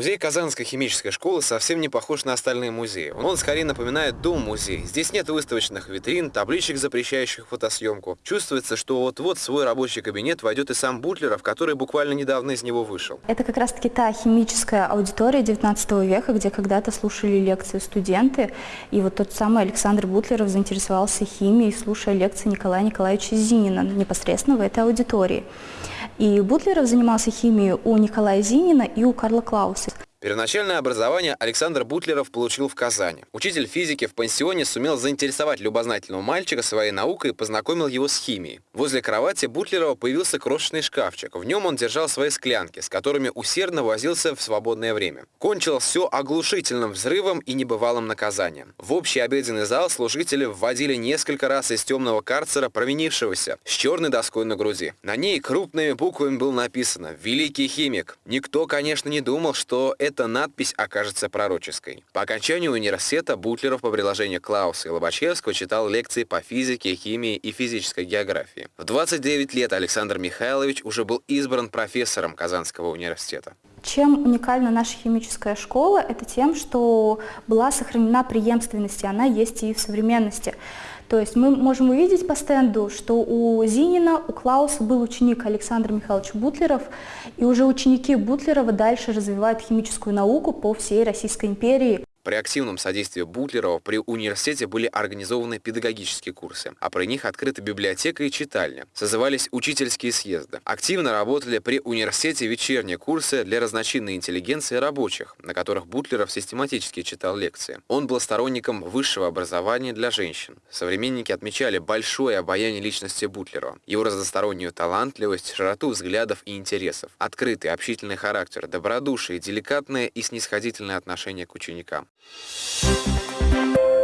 Музей Казанской химической школы совсем не похож на остальные музеи. Он скорее напоминает дом-музей. Здесь нет выставочных витрин, табличек, запрещающих фотосъемку. Чувствуется, что вот-вот в свой рабочий кабинет войдет и сам Бутлеров, который буквально недавно из него вышел. Это как раз-таки та химическая аудитория 19 века, где когда-то слушали лекции студенты. И вот тот самый Александр Бутлеров заинтересовался химией, слушая лекции Николая Николаевича Зинина непосредственно в этой аудитории. И Бутлеров занимался химией у Николая Зинина и у Карла Клауса. Первоначальное образование Александр Бутлеров получил в Казани. Учитель физики в пансионе сумел заинтересовать любознательного мальчика своей наукой и познакомил его с химией. Возле кровати Бутлерова появился крошечный шкафчик. В нем он держал свои склянки, с которыми усердно возился в свободное время. Кончилось все оглушительным взрывом и небывалым наказанием. В общий обеденный зал служители вводили несколько раз из темного карцера провинившегося с черной доской на груди. На ней крупными буквами было написано «Великий химик». Никто, конечно, не думал, что это эта надпись окажется пророческой. По окончанию университета Бутлеров по приложению Клауса и Лобачевского читал лекции по физике, химии и физической географии. В 29 лет Александр Михайлович уже был избран профессором Казанского университета. Чем уникальна наша химическая школа? Это тем, что была сохранена преемственность, и она есть и в современности. То есть мы можем увидеть по стенду, что у Зинина, у Клауса был ученик Александр Михайлович Бутлеров, и уже ученики Бутлерова дальше развивают химическую науку по всей Российской империи. При активном содействии Бутлерова при университете были организованы педагогические курсы, а при них открыта библиотека и читальня. Созывались учительские съезды. Активно работали при университете вечерние курсы для разночинной интеллигенции и рабочих, на которых Бутлеров систематически читал лекции. Он был сторонником высшего образования для женщин. Современники отмечали большое обаяние личности Бутлерова, его разностороннюю талантливость, широту взглядов и интересов, открытый общительный характер, добродушие, деликатное и снисходительное отношение к ученикам. Thank you.